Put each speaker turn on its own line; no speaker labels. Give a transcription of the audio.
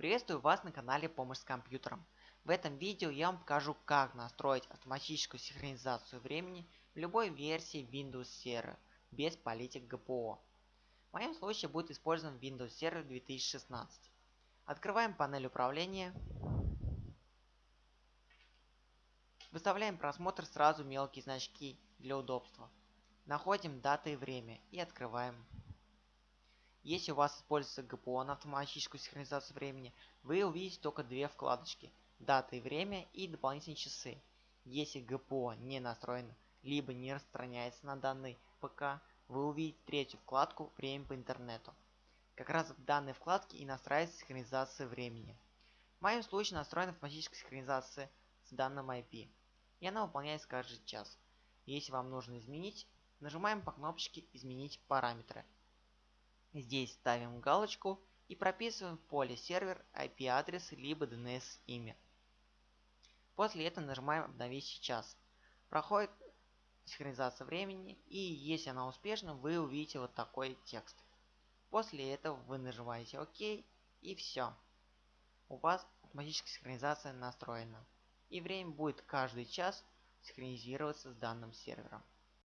Приветствую вас на канале Помощь с компьютером. В этом видео я вам покажу как настроить автоматическую синхронизацию времени в любой версии Windows Server без политик ГПО. В моем случае будет использован Windows Server 2016. Открываем панель управления. Выставляем просмотр сразу мелкие значки для удобства. Находим дата и время и открываем если у вас используется ГПО на автоматическую синхронизацию времени, вы увидите только две вкладочки – дата и время и дополнительные часы. Если ГПО не настроен, либо не распространяется на данный ПК, вы увидите третью вкладку «Время по интернету». Как раз в данной вкладке и настраивается синхронизация времени. В моем случае настроена автоматическая синхронизация с данным IP, и она выполняется каждый час. Если вам нужно изменить, нажимаем по кнопочке «Изменить параметры». Здесь ставим галочку и прописываем в поле сервер IP-адрес либо DNS имя. После этого нажимаем обновить сейчас. Проходит синхронизация времени и если она успешна, вы увидите вот такой текст. После этого вы нажимаете ОК и все. У вас автоматическая синхронизация настроена. И время будет каждый час синхронизироваться с данным сервером.